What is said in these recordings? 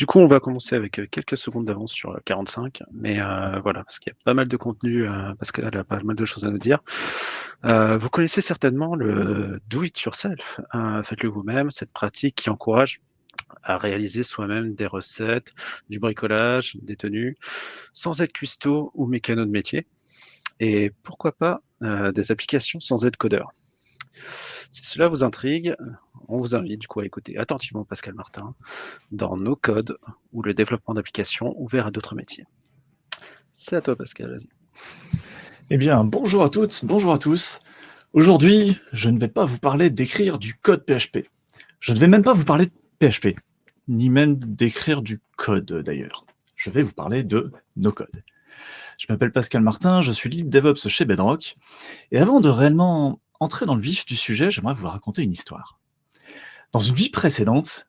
Du coup, on va commencer avec euh, quelques secondes d'avance sur 45, mais euh, voilà, parce qu'il y a pas mal de contenu, euh, parce qu'elle a pas mal de choses à nous dire. Euh, vous connaissez certainement le do it yourself, hein, faites-le vous-même, cette pratique qui encourage à réaliser soi-même des recettes, du bricolage, des tenues, sans être cuistot ou mécano de métier. Et pourquoi pas euh, des applications sans être codeur. Si cela vous intrigue, on vous invite du coup à écouter attentivement Pascal Martin dans nos codes ou le développement d'applications ouverts à d'autres métiers. C'est à toi Pascal, vas-y. Eh bien, bonjour à toutes, bonjour à tous. Aujourd'hui, je ne vais pas vous parler d'écrire du code PHP. Je ne vais même pas vous parler de PHP, ni même d'écrire du code d'ailleurs. Je vais vous parler de nos codes. Je m'appelle Pascal Martin, je suis lead DevOps chez Bedrock. Et avant de réellement entrer dans le vif du sujet, j'aimerais vous raconter une histoire. Dans une vie précédente,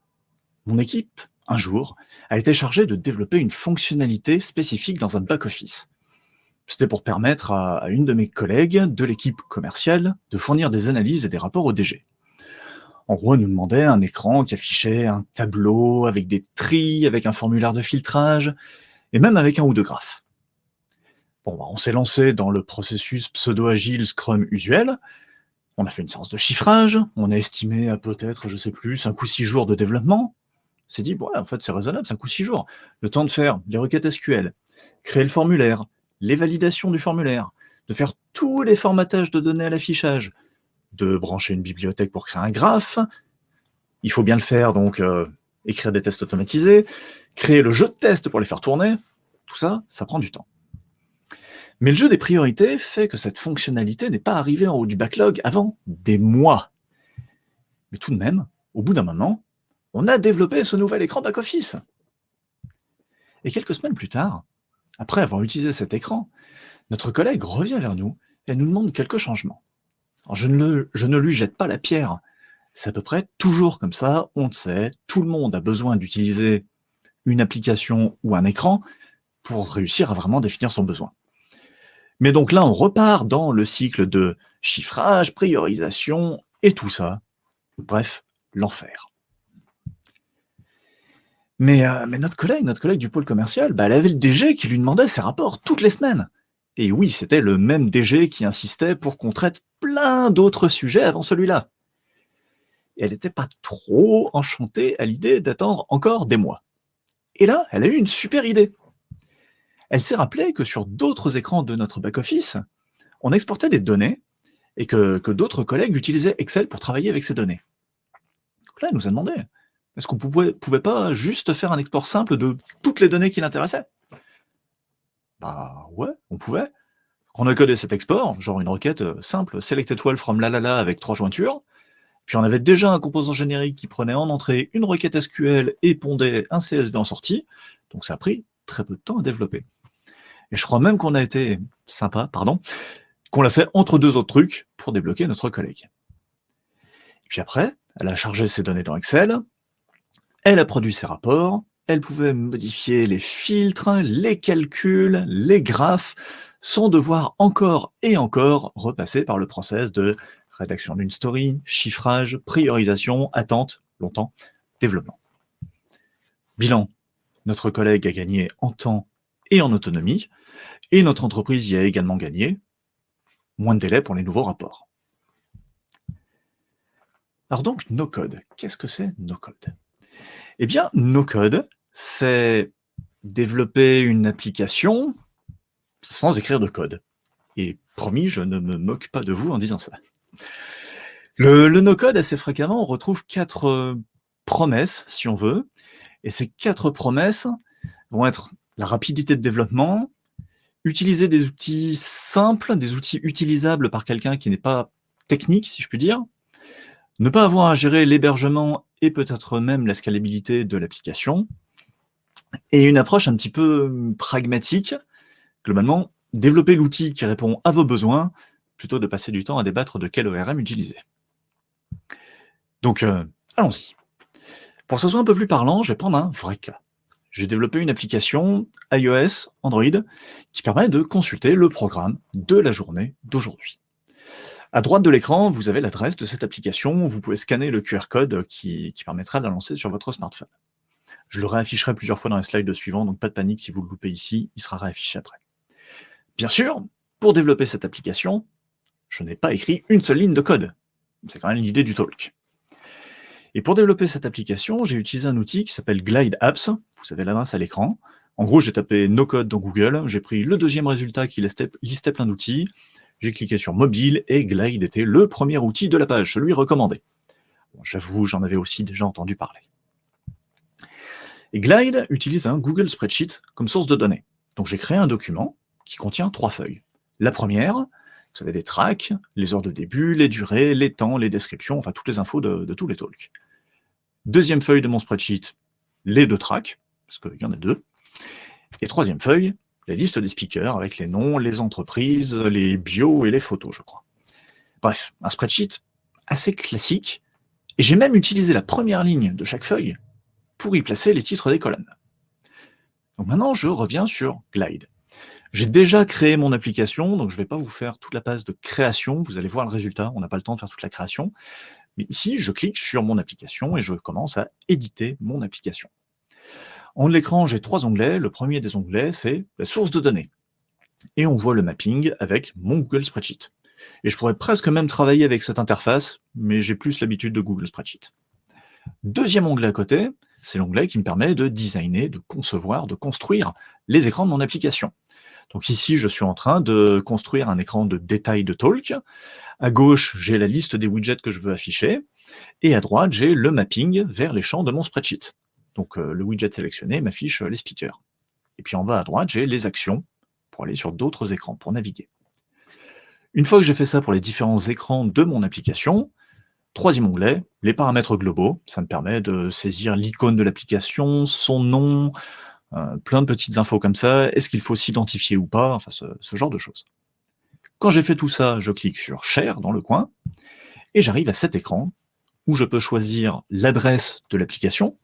mon équipe, un jour, a été chargée de développer une fonctionnalité spécifique dans un back-office. C'était pour permettre à, une de mes collègues de l'équipe commerciale de fournir des analyses et des rapports au DG. En gros, elle nous demandait un écran qui affichait un tableau avec des tris, avec un formulaire de filtrage, et même avec un ou deux graphes. Bon, bah, on s'est lancé dans le processus pseudo-agile Scrum usuel, on a fait une séance de chiffrage, on a estimé à peut-être, je sais plus, 5 ou 6 jours de développement. On s'est dit, ouais, en fait, c'est raisonnable, 5 ou 6 jours. Le temps de faire les requêtes SQL, créer le formulaire, les validations du formulaire, de faire tous les formatages de données à l'affichage, de brancher une bibliothèque pour créer un graphe. Il faut bien le faire, donc euh, écrire des tests automatisés, créer le jeu de test pour les faire tourner. Tout ça, ça prend du temps. Mais le jeu des priorités fait que cette fonctionnalité n'est pas arrivée en haut du backlog avant des mois. Mais tout de même, au bout d'un moment, on a développé ce nouvel écran back-office. Et quelques semaines plus tard, après avoir utilisé cet écran, notre collègue revient vers nous et nous demande quelques changements. je, ne je ne lui jette pas la pierre. C'est à peu près toujours comme ça, on le sait, tout le monde a besoin d'utiliser une application ou un écran pour réussir à vraiment définir son besoin. Mais donc là, on repart dans le cycle de chiffrage, priorisation et tout ça. Bref, l'enfer. Mais, euh, notre collègue, notre collègue du pôle commercial, bah, elle avait le DG qui lui demandait ses rapports toutes les semaines. Et oui, c'était le même DG qui insistait pour qu'on traite plein d'autres sujets avant celui-là. Elle n'était pas trop enchantée à l'idée d'attendre encore des mois. Et là, elle a eu une super idée elle s'est rappelée que sur d'autres écrans de notre back-office, on exportait des données et que, d'autres collègues utilisaient Excel pour travailler avec ces données. Donc là, elle nous a demandé, est-ce qu'on pouvait, pouvait pas juste faire un export simple de toutes les données qui l'intéressaient? Bah ouais, on pouvait. On a codé cet export, genre une requête euh, simple, selected wall from la la la avec trois jointures, puis on avait déjà un composant générique qui prenait en entrée une requête SQL et pondait un CSV en sortie, donc ça a pris très peu de temps à développer. Et je crois même qu'on a été sympa, pardon, qu'on l'a fait entre deux autres trucs pour débloquer notre collègue. Et puis après, elle a chargé ses données dans Excel, elle a produit ses rapports, elle pouvait modifier les filtres, les calculs, les graphes, sans devoir encore et encore repasser par le process de rédaction d'une story, chiffrage, priorisation, attente, longtemps, développement. Bilan, notre collègue a gagné en temps et en autonomie, et notre entreprise y a également gagné, moins de délai pour les nouveaux rapports. Alors donc, no-code, qu'est-ce que c'est no-code? Eh bien, no-code, c'est développer une application sans écrire de code. Et promis, je ne me moque pas de vous en disant ça. Le, no-code, assez fréquemment, on retrouve quatre euh, promesses, si on veut, et ces quatre promesses vont être la rapidité de développement, utiliser des outils simples, des outils utilisables par quelqu'un qui n'est pas technique, si je puis dire, ne pas avoir à gérer l'hébergement et peut-être même la scalabilité de l'application, et une approche un petit peu hum, pragmatique, globalement, développer l'outil qui répond à vos besoins, plutôt de passer du temps à débattre de quel ORM utiliser. Donc, euh, allons-y. Pour que ce soit un peu plus parlant, je vais prendre un vrai cas j'ai développé une application iOS, Android, qui permet de consulter le programme de la journée d'aujourd'hui. À droite de l'écran, vous avez l'adresse de cette application. Vous pouvez scanner le QR code qui, permettra de la lancer sur votre smartphone. Je le réafficherai plusieurs fois dans les slides suivants, donc pas de panique si vous le loupez ici, il sera réaffiché après. Bien sûr, pour développer cette application, je n'ai pas écrit une seule ligne de code. C'est quand même l'idée du talk. Et pour développer cette application, j'ai utilisé un outil qui s'appelle Glide Apps. Vous avez l'adresse à l'écran. En gros, j'ai tapé no code dans Google, j'ai pris le deuxième résultat qui listait plein d'outils, j'ai cliqué sur mobile et Glide était le premier outil de la page, celui recommandé. J'avoue, j'en avais aussi déjà entendu parler. Glide utilise un Google Spreadsheet comme source de données. Donc j'ai créé un document qui contient trois feuilles. La première, vous avez des tracks, les heures de début, les durées, les temps, les descriptions, enfin toutes les infos de, tous les talks. Deuxième feuille de mon spreadsheet, les deux tracks, parce qu'il y en a deux. Et troisième feuille, la liste des speakers avec les noms, les entreprises, les bios et les photos, je crois. Bref, un spreadsheet assez classique, et j'ai même utilisé la première ligne de chaque feuille pour y placer les titres des colonnes. Donc maintenant, je reviens sur Glide. J'ai déjà créé mon application, donc je ne vais pas vous faire toute la phase de création, vous allez voir le résultat, on n'a pas le temps de faire toute la création. Mais ici, je clique sur mon application et je commence à éditer mon application. En l'écran, j'ai trois onglets. Le premier des onglets, c'est la source de données. Et on voit le mapping avec mon Google Spreadsheet. Et je pourrais presque même travailler avec cette interface, mais j'ai plus l'habitude de Google Spreadsheet. Deuxième onglet à côté, c'est l'onglet qui me permet de designer, de concevoir, de construire les écrans de mon application. Donc ici, je suis en train de construire un écran de détail de Talk. À gauche, j'ai la liste des widgets que je veux afficher. Et à droite, j'ai le mapping vers les champs de mon spreadsheet. Donc euh, le widget sélectionné m'affiche les speakers. Et puis en bas à droite, j'ai les actions pour aller sur d'autres écrans, pour naviguer. Une fois que j'ai fait ça pour les différents écrans de mon application, troisième onglet, les paramètres globaux. Ça me permet de saisir l'icône de l'application, son nom, euh, plein de petites infos comme ça. Est-ce qu'il faut s'identifier ou pas? Enfin, ce, ce, genre de choses. Quand j'ai fait tout ça, je clique sur Share dans le coin, et j'arrive à cet écran où je peux choisir l'adresse de l'application,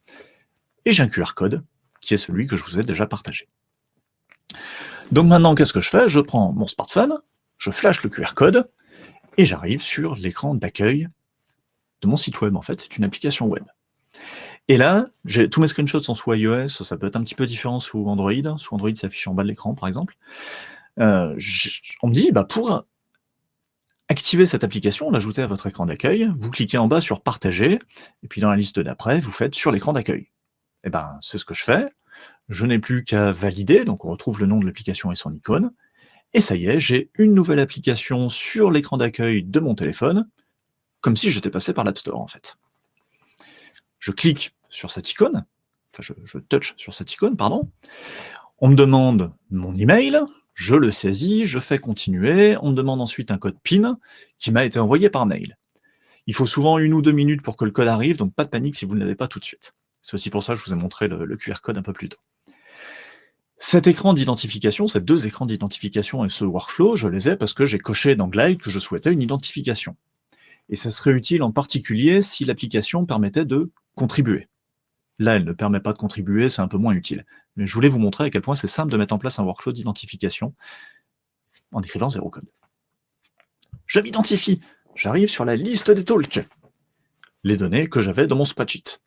et j'ai un QR code, qui est celui que je vous ai déjà partagé. Donc maintenant, qu'est-ce que je fais? Je prends mon smartphone, je flash le QR code, et j'arrive sur l'écran d'accueil de mon site web. En fait, c'est une application web. Et là, tous mes screenshots sont sous iOS, ça peut être un petit peu différent sous Android. Sous Android, ça affiche en bas de l'écran, par exemple. Euh, on me dit, bah, pour activer cette application, l'ajouter à votre écran d'accueil, vous cliquez en bas sur « Partager », et puis dans la liste d'après, vous faites « Sur l'écran d'accueil ». Eh ben, c'est ce que je fais. Je n'ai plus qu'à valider, donc on retrouve le nom de l'application et son icône. Et ça y est, j'ai une nouvelle application sur l'écran d'accueil de mon téléphone, comme si j'étais passé par l'App Store, en fait. Je clique sur cette icône, enfin, je, touch sur cette icône, pardon. On me demande mon email, je le saisis, je fais continuer, on me demande ensuite un code PIN qui m'a été envoyé par mail. Il faut souvent une ou deux minutes pour que le code arrive, donc pas de panique si vous ne l'avez pas tout de suite. C'est aussi pour ça que je vous ai montré le, le QR code un peu plus tôt. Cet écran d'identification, ces deux écrans d'identification et ce workflow, je les ai parce que j'ai coché dans Glide que je souhaitais une identification. Et ça serait utile en particulier si l'application permettait de contribuer. Là, elle ne permet pas de contribuer, c'est un peu moins utile. Mais je voulais vous montrer à quel point c'est simple de mettre en place un workflow d'identification en écrivant zéro code. Je m'identifie, j'arrive sur la liste des talks, les données que j'avais dans mon spreadsheet.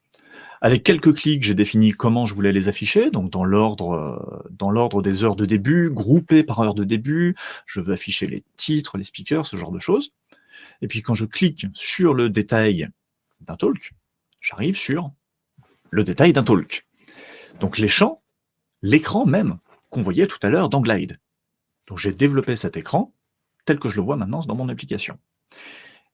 Avec quelques clics, j'ai défini comment je voulais les afficher, donc dans l'ordre euh, des heures de début, groupées par heure de début, je veux afficher les titres, les speakers, ce genre de choses. Et puis quand je clique sur le détail d'un talk, j'arrive sur le détail d'un talk. Donc les champs, l'écran même, qu'on voyait tout à l'heure dans Glide. Donc j'ai développé cet écran tel que je le vois maintenant dans mon application.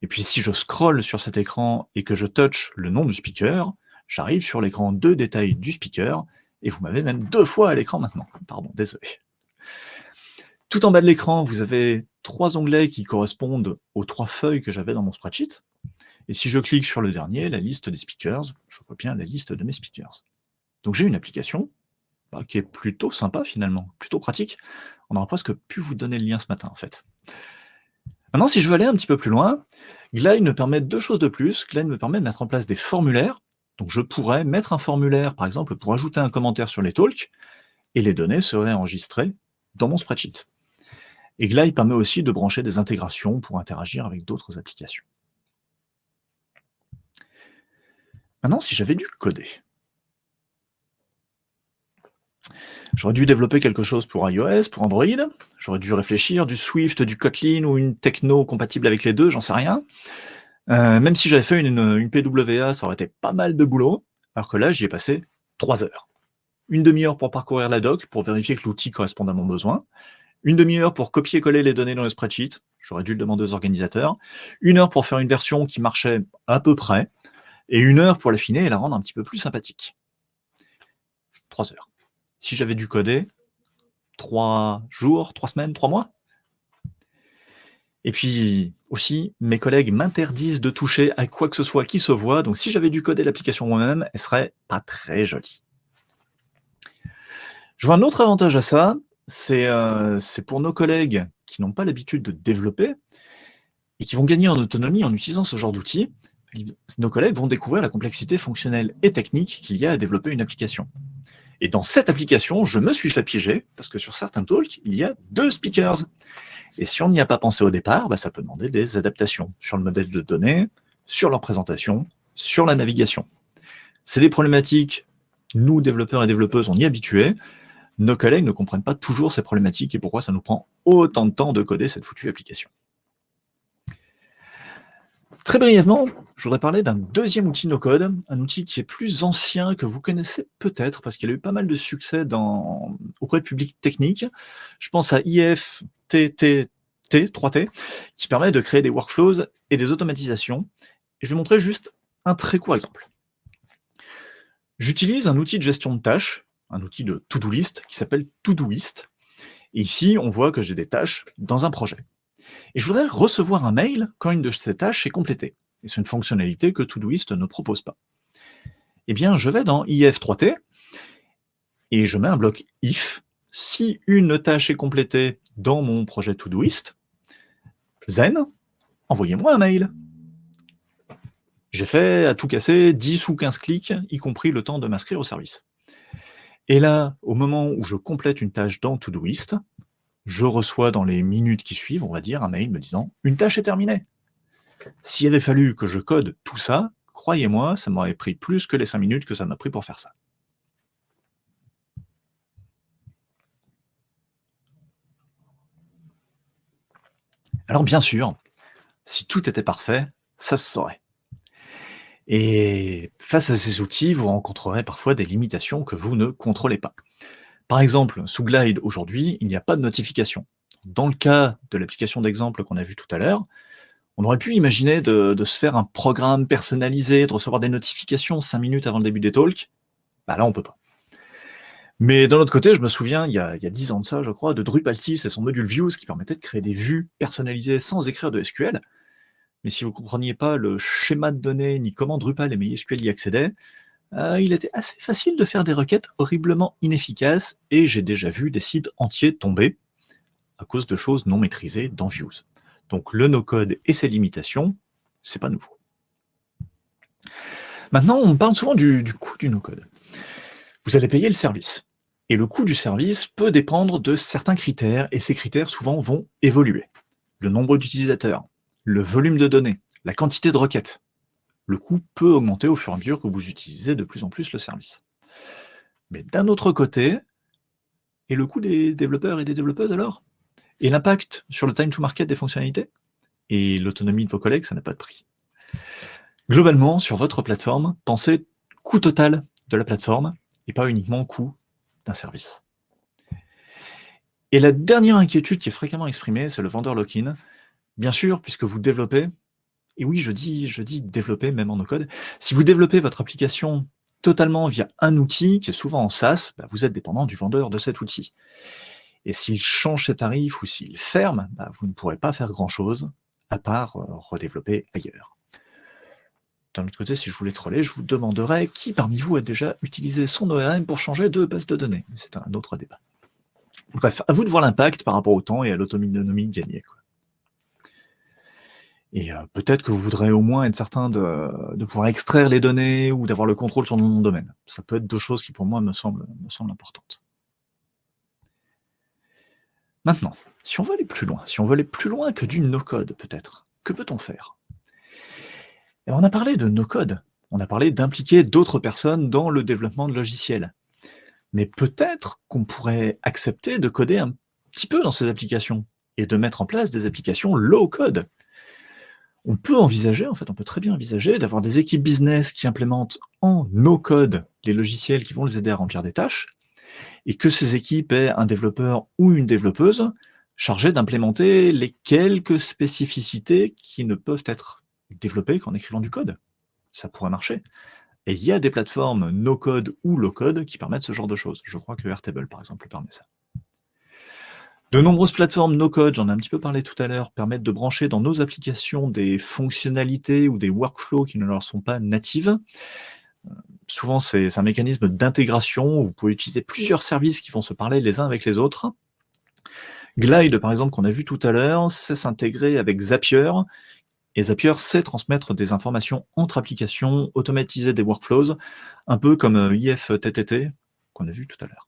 Et puis si je scroll sur cet écran et que je touch le nom du speaker, j'arrive sur l'écran de détail du speaker, et vous m'avez même deux fois à l'écran maintenant. Pardon, désolé. Tout en bas de l'écran, vous avez trois onglets qui correspondent aux trois feuilles que j'avais dans mon spreadsheet. Et si je clique sur le dernier, la liste des speakers, je vois bien la liste de mes speakers. Donc j'ai une application bah, qui est plutôt sympa finalement, plutôt pratique. On aurait presque pu vous donner le lien ce matin en fait. Maintenant, si je veux aller un petit peu plus loin, Glide me permet deux choses de plus. Glide me permet de mettre en place des formulaires. Donc je pourrais mettre un formulaire, par exemple, pour ajouter un commentaire sur les talks, et les données seraient enregistrées dans mon spreadsheet. Et Glide permet aussi de brancher des intégrations pour interagir avec d'autres applications. Maintenant, si j'avais dû coder, J'aurais dû développer quelque chose pour iOS, pour Android. J'aurais dû réfléchir du Swift, du Kotlin ou une techno compatible avec les deux, j'en sais rien. Euh, même si j'avais fait une, une, PWA, ça aurait été pas mal de boulot. Alors que là, j'y ai passé trois heures. Une demi-heure pour parcourir la doc, pour vérifier que l'outil correspond à mon besoin. Une demi-heure pour copier-coller les données dans le spreadsheet. J'aurais dû le demander aux organisateurs. Une heure pour faire une version qui marchait à peu près. Et une heure pour l'affiner et la rendre un petit peu plus sympathique. Trois heures si j'avais dû coder trois jours, trois semaines, trois mois. Et puis aussi, mes collègues m'interdisent de toucher à quoi que ce soit qui se voit, donc si j'avais dû coder l'application moi-même, elle serait pas très jolie. Je vois un autre avantage à ça, c'est euh, pour nos collègues qui n'ont pas l'habitude de développer et qui vont gagner en autonomie en utilisant ce genre d'outils. Nos collègues vont découvrir la complexité fonctionnelle et technique qu'il y a à développer une application. Et dans cette application, je me suis fait piéger, parce que sur certains talks, il y a deux speakers. Et si on n'y a pas pensé au départ, bah, ça peut demander des adaptations sur le modèle de données, sur leur présentation, sur la navigation. C'est des problématiques, nous, développeurs et développeuses, on y est habitués. Nos collègues ne comprennent pas toujours ces problématiques et pourquoi ça nous prend autant de temps de coder cette foutue application. Très brièvement, je voudrais parler d'un deuxième outil no-code, un outil qui est plus ancien, que vous connaissez peut-être, parce qu'il a eu pas mal de succès dans, auprès du public technique. Je pense à IFTTT, 3T, qui permet de créer des workflows et des automatisations. Je vais montrer juste un très court exemple. J'utilise un outil de gestion de tâches, un outil de to-do list qui s'appelle Todoist. Et ici, on voit que j'ai des tâches dans un projet. Et je voudrais recevoir un mail quand une de ces tâches est complétée. Et c'est une fonctionnalité que Todoist ne propose pas. Eh bien, je vais dans if3t et je mets un bloc if. Si une tâche est complétée dans mon projet Todoist, zen, envoyez-moi un mail. J'ai fait à tout casser 10 ou 15 clics, y compris le temps de m'inscrire au service. Et là, au moment où je complète une tâche dans Todoist, je reçois dans les minutes qui suivent, on va dire, un mail me disant « une tâche est terminée ». S'il avait fallu que je code tout ça, croyez-moi, ça m'aurait pris plus que les 5 minutes que ça m'a pris pour faire ça. Alors bien sûr, si tout était parfait, ça se saurait. Et face à ces outils, vous rencontrerez parfois des limitations que vous ne contrôlez pas. Par exemple, sous Glide, aujourd'hui, il n'y a pas de notification. Dans le cas de l'application d'exemple qu'on a vu tout à l'heure, on aurait pu imaginer de, se faire un programme personnalisé, de recevoir des notifications 5 minutes avant le début des talks. Bah là, on peut pas. Mais d'un autre côté, je me souviens, il y, a, il y a 10 ans de ça, je crois, de Drupal 6 et son module Views qui permettait de créer des vues personnalisées sans écrire de SQL. Mais si vous ne compreniez pas le schéma de données ni comment Drupal et MySQL y accédaient, euh, il était assez facile de faire des requêtes horriblement inefficaces, et j'ai déjà vu des sites entiers tomber à cause de choses non maîtrisées dans Views. Donc le no-code et ses limitations, c'est pas nouveau. Maintenant, on parle souvent du, du coût du no-code. Vous allez payer le service. Et le coût du service peut dépendre de certains critères, et ces critères souvent vont évoluer. Le nombre d'utilisateurs, le volume de données, la quantité de requêtes, le coût peut augmenter au fur et à mesure que vous utilisez de plus en plus le service. Mais d'un autre côté, et le coût des développeurs et des développeuses alors? Et l'impact sur le time to market des fonctionnalités Et l'autonomie de vos collègues, ça n'a pas de prix. Globalement, sur votre plateforme, pensez coût total de la plateforme et pas uniquement coût d'un service. Et la dernière inquiétude qui est fréquemment exprimée, c'est le vendeur lock-in. Bien sûr, puisque vous développez, et oui, je dis, je dis développer même en no-code. Si vous développez votre application totalement via un outil, qui est souvent en SaaS, bah, vous êtes dépendant du vendeur de cet outil. Et s'il change ses tarifs ou s'il ferme, bah, vous ne pourrez pas faire grand-chose à part euh, redévelopper ailleurs. D'un autre côté, si je voulais troller, je vous demanderais qui parmi vous a déjà utilisé son ORM pour changer de base de données. C'est un autre débat. Bref, à vous de voir l'impact par rapport au temps et à l'autonomie gagnée. Et euh, peut-être que vous voudrez au moins être certain de, pouvoir extraire les données ou d'avoir le contrôle sur mon domaine. Ça peut être deux choses qui, pour moi, me semblent, me semblent importantes. Maintenant, si on veut aller plus loin, si on veut aller plus loin que du no-code, peut-être, que peut-on faire? Eh ben, On a parlé de no-code, on a parlé d'impliquer d'autres personnes dans le développement de logiciels. mais peut-être qu'on pourrait accepter de coder un petit peu dans ces applications et de mettre en place des applications low-code. On peut envisager, en fait, on peut très bien envisager d'avoir des équipes business qui implémentent en no-code les logiciels qui vont les aider à remplir des tâches, et que ces équipes aient un développeur ou une développeuse chargé d'implémenter les quelques spécificités qui ne peuvent être développées qu'en écrivant du code. Ça pourrait marcher. Et il y a des plateformes no-code ou low-code qui permettent ce genre de choses. Je crois que Airtable, par exemple, permet ça. De nombreuses plateformes no-code, j'en ai un petit peu parlé tout à l'heure, permettent de brancher dans nos applications des fonctionnalités ou des workflows qui ne leur sont pas natives. Euh, souvent, c'est un mécanisme d'intégration vous pouvez utiliser plusieurs services qui vont se parler les uns avec les autres. Glide, par exemple, qu'on a vu tout à l'heure, sait s'intégrer avec Zapier, et Zapier sait transmettre des informations entre applications, automatiser des workflows, un peu comme euh, IFTTT, qu'on a vu tout à l'heure.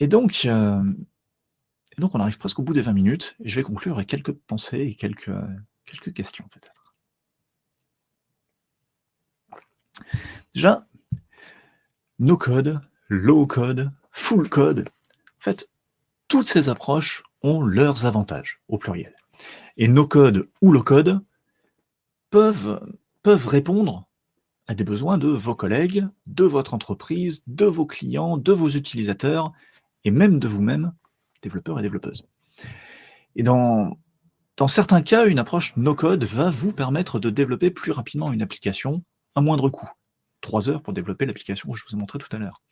Et donc, euh, on arrive presque au bout des 20 minutes, je vais conclure avec quelques pensées et quelques, quelques questions, peut-être. Déjà, no code, low code, full code. En fait, toutes ces approches ont leurs avantages, au pluriel. Et no code ou low code peuvent, répondre à des besoins de vos collègues, de votre entreprise, de vos clients, de vos utilisateurs, et même de vous-même, développeurs et développeuses. Et dans, dans certains cas, une approche no-code va vous permettre de développer plus rapidement une application à moindre coût. Trois heures pour développer l'application que je vous ai montré tout à l'heure.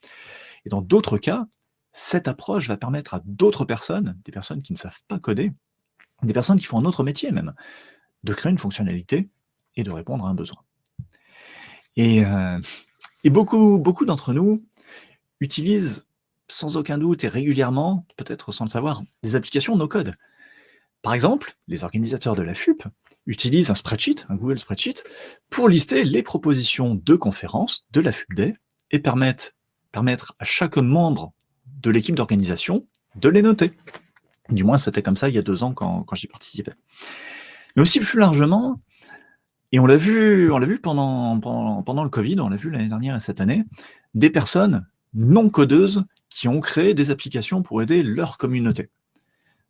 Et dans d'autres cas, cette approche va permettre à d'autres personnes, des personnes qui ne savent pas coder, des personnes qui font un autre métier même, de créer une fonctionnalité et de répondre à un besoin. Et, euh, beaucoup, beaucoup d'entre nous utilisent sans aucun doute et régulièrement, peut-être sans le savoir, des applications no-code. Par exemple, les organisateurs de la FUP utilisent un spreadsheet, un Google Spreadsheet, pour lister les propositions de conférences de la FUP Day et permettre, à chaque membre de l'équipe d'organisation de les noter. Du moins, c'était comme ça il y a deux ans quand, j'y participais. Mais aussi plus largement, et on l'a vu, pendant, le Covid, on l'a vu l'année dernière et cette année, des personnes non codeuses qui ont créé des applications pour aider leur communauté.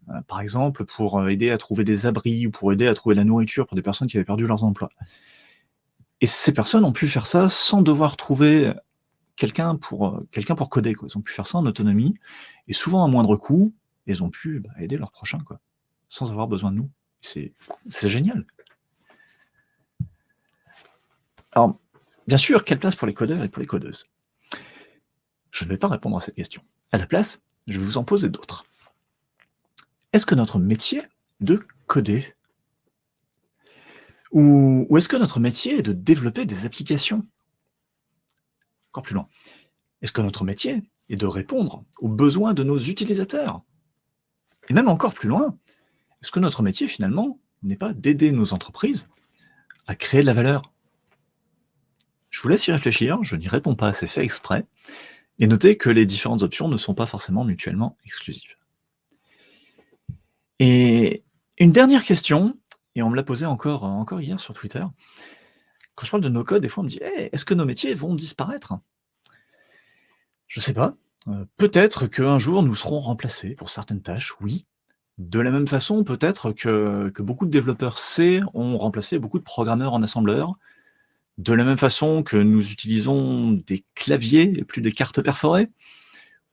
Euh, par exemple, pour aider à trouver des abris ou pour aider à trouver de la nourriture pour des personnes qui avaient perdu leurs emplois. Et ces personnes ont pu faire ça sans devoir trouver quelqu'un pour, euh, pour coder. Quoi. Ils ont pu faire ça en autonomie, et souvent à moindre coût, ils ont pu bah, aider leurs prochains, quoi, sans avoir besoin de nous. C'est génial. Alors, bien sûr, quelle place pour les codeurs et pour les codeuses? Je ne vais pas répondre à cette question. À la place, je vais vous en poser d'autres. Est-ce que notre métier est de coder? Ou, est-ce que notre métier est de développer des applications? Encore plus loin. Est-ce que notre métier est de répondre aux besoins de nos utilisateurs? Et même encore plus loin, est-ce que notre métier, finalement, n'est pas d'aider nos entreprises à créer de la valeur? Je vous laisse y réfléchir, je n'y réponds pas, c'est fait exprès, et notez que les différentes options ne sont pas forcément mutuellement exclusives. Et une dernière question, et on me l'a posée encore, encore hier sur Twitter, quand je parle de no-code, des fois on me dit est-ce que nos métiers vont disparaître? Je ne sais pas. Euh, peut-être qu'un jour nous serons remplacés pour certaines tâches, oui. De la même façon, peut-être que, beaucoup de développeurs C ont remplacé beaucoup de programmeurs en assembleur. De la même façon que nous utilisons des claviers et plus des cartes perforées.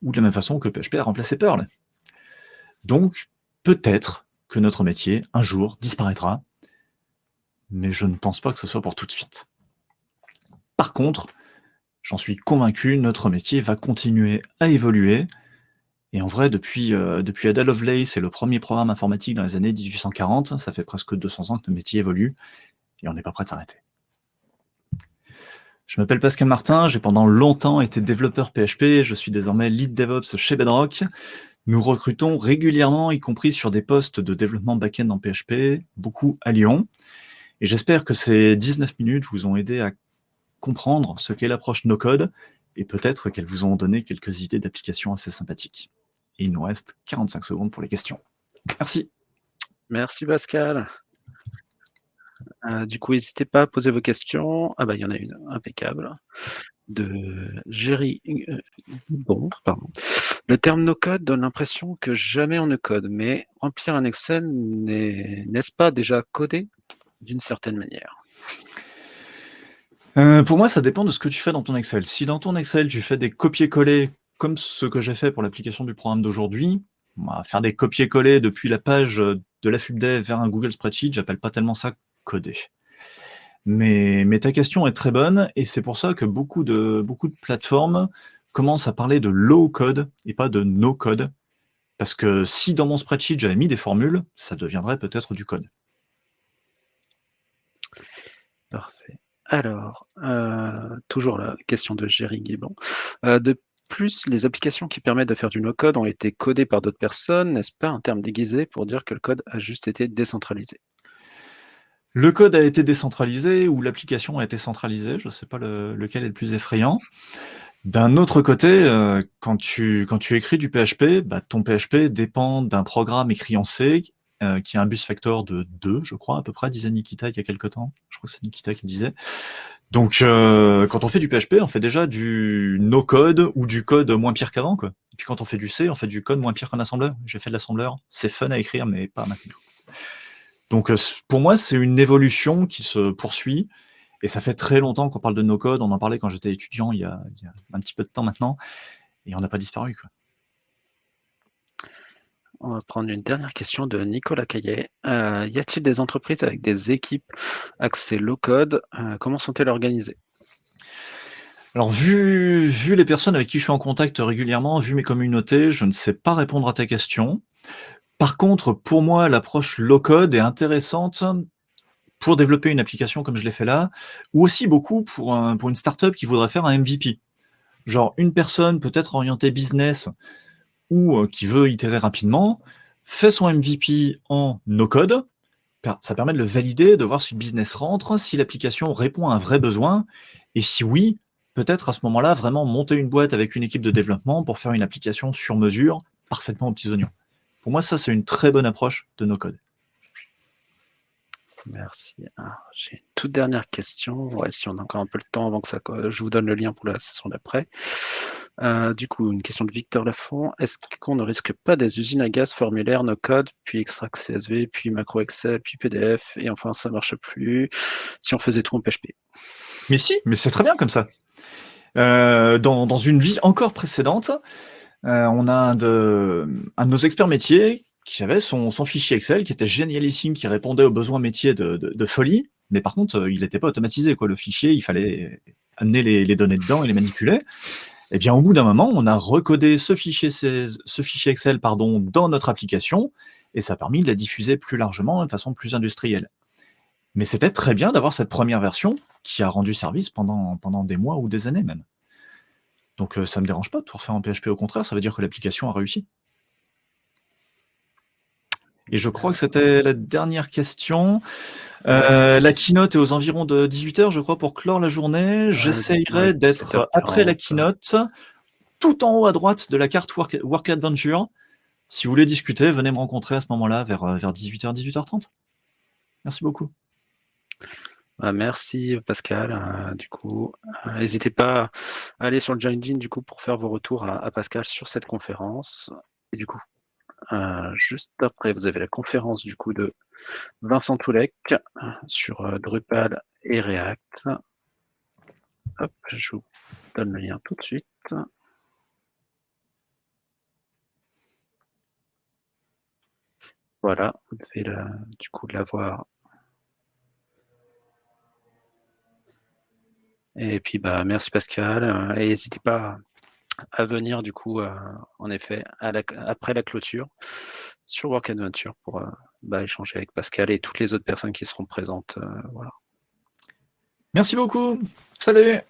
Ou de la même façon que PHP a remplacé Perl. Donc, peut-être que notre métier, un jour, disparaîtra, mais je ne pense pas que ce soit pour tout de suite. Par contre, j'en suis convaincu, notre métier va continuer à évoluer, et en vrai, depuis, euh, depuis Ada Lovelace le premier programme informatique dans les années 1840, ça fait presque 200 ans que notre métier évolue, et on n'est pas prêt de s'arrêter. Je m'appelle Pascal Martin, j'ai pendant longtemps été développeur PHP, je suis désormais lead DevOps chez Bedrock. Nous recrutons régulièrement, y compris sur des postes de développement back-end en PHP, beaucoup à Lyon. Et j'espère que ces 19 minutes vous ont aidé à comprendre ce qu'est l'approche no-code, et peut-être qu'elles vous ont donné quelques idées d'applications assez sympathiques. Et il nous reste 45 secondes pour les questions. Merci. Merci Pascal. Euh, du coup, n'hésitez pas à poser vos questions. Ah bah il y en a une, impeccable. de Jerry euh, bon, pardon. Le terme no-code donne l'impression que jamais on ne code, mais remplir un Excel n'est-ce pas déjà codé d'une certaine manière? Euh, Pour moi, ça dépend de ce que tu fais dans ton Excel. Si dans ton Excel, tu fais des copier-coller comme ce que j'ai fait pour l'application du programme d'aujourd'hui, faire des copier-coller depuis la page de la FUBDEV vers un Google Spreadsheet, j'appelle pas tellement ça coder. Mais, mais, ta question est très bonne, et c'est pour ça que beaucoup de, beaucoup de plateformes commencent à parler de low code et pas de no code. Parce que si dans mon spreadsheet j'avais mis des formules, ça deviendrait peut-être du code. Parfait. Alors, euh, toujours la question de Jerry Guébon. Euh, de plus, les applications qui permettent de faire du no-code ont été codées par d'autres personnes, n'est-ce pas un terme déguisé pour dire que le code a juste été décentralisé? Le code a été décentralisé ou l'application a été centralisée, je ne sais pas lequel est le plus effrayant. D'un autre côté, euh, quand, tu, écris du PHP, bah, ton PHP dépend d'un programme écrit en C euh, qui a un bus factor de 2, je crois, à peu près, disait Nikita il y a quelques temps. Je crois que c'est Nikita qui le disait. Donc, euh, quand on fait du PHP, on fait déjà du no-code ou du code moins pire qu'avant. Et puis quand on fait du C, on fait du code moins pire qu'un assembleur. J'ai fait de l'assembleur. C'est fun à écrire, mais pas maintenant. Donc, pour moi, c'est une évolution qui se poursuit. Et ça fait très longtemps qu'on parle de no-code. On en parlait quand j'étais étudiant il y, a, il y, a, un petit peu de temps maintenant. Et on n'a pas disparu. Quoi. On va prendre une dernière question de Nicolas Caillet. Euh, y a-t-il des entreprises avec des équipes accès low-code euh, Comment sont-elles organisées? Alors, vu, vu les personnes avec qui je suis en contact régulièrement, vu mes communautés, je ne sais pas répondre à ta question. Par contre, pour moi, l'approche low-code est intéressante pour développer une application comme je l'ai fait là, ou aussi beaucoup pour, un, pour une startup qui voudrait faire un MVP. Genre, une personne peut-être orientée business ou euh, qui veut itérer rapidement, fait son MVP en no-code, ça permet de le valider, de voir si le business rentre, si l'application répond à un vrai besoin, et si oui, peut-être à ce moment-là, vraiment monter une boîte avec une équipe de développement pour faire une application sur mesure, parfaitement aux petits oignons. Pour moi, ça, c'est une très bonne approche de no-code. Merci. J'ai une toute dernière question. si on a encore un peu le temps avant que ça, je vous donne le lien pour la session d'après. Euh, du coup, une question de Victor Lafont. Est-ce qu'on ne risque pas des usines à gaz formulaires, no code, puis extract CSV, puis macro Excel, puis PDF, et enfin ça marche plus si on faisait tout en PHP Mais si, mais c'est très bien comme ça. Euh, dans, une vie encore précédente, euh, on a un de, un de nos experts métiers qui avait son, fichier Excel qui était génialissime, qui répondait aux besoins métiers de, folie, mais par contre, il n'était pas automatisé. Quoi. Le fichier, il fallait amener les, données dedans et les manipuler. Eh bien, au bout d'un moment, on a recodé ce fichier, ce fichier Excel pardon, dans notre application, et ça a permis de la diffuser plus largement, de façon plus industrielle. Mais c'était très bien d'avoir cette première version qui a rendu service pendant, pendant des mois ou des années même. Donc euh, ça ne me dérange pas de tout refaire en PHP, au contraire, ça veut dire que l'application a réussi. Et je crois que c'était la dernière question. Euh, la keynote est aux environs de 18h, je crois, pour clore la journée. J'essayerai d'être après la keynote, tout en haut à droite de la carte Work, Adventure. Si vous voulez discuter, venez me rencontrer à ce moment-là, vers, euh, vers 18h, 18h30. Merci beaucoup. Bah, merci Pascal. Euh, du coup, n'hésitez pas à aller sur le Join du coup pour faire vos retours à, à Pascal sur cette conférence. Et du coup, euh, juste après, vous avez la conférence du coup de Vincent Toulec sur euh, Drupal et React. Hop, je vous donne le lien tout de suite. Voilà, vous devez du coup l'avoir. Et puis bah merci Pascal. Euh, et n'hésitez pas à venir du coup, euh, en effet, après la clôture sur Work Adventure pour euh, bah, échanger avec Pascal et toutes les autres personnes qui seront présentes. Euh, voilà. Merci beaucoup. Salut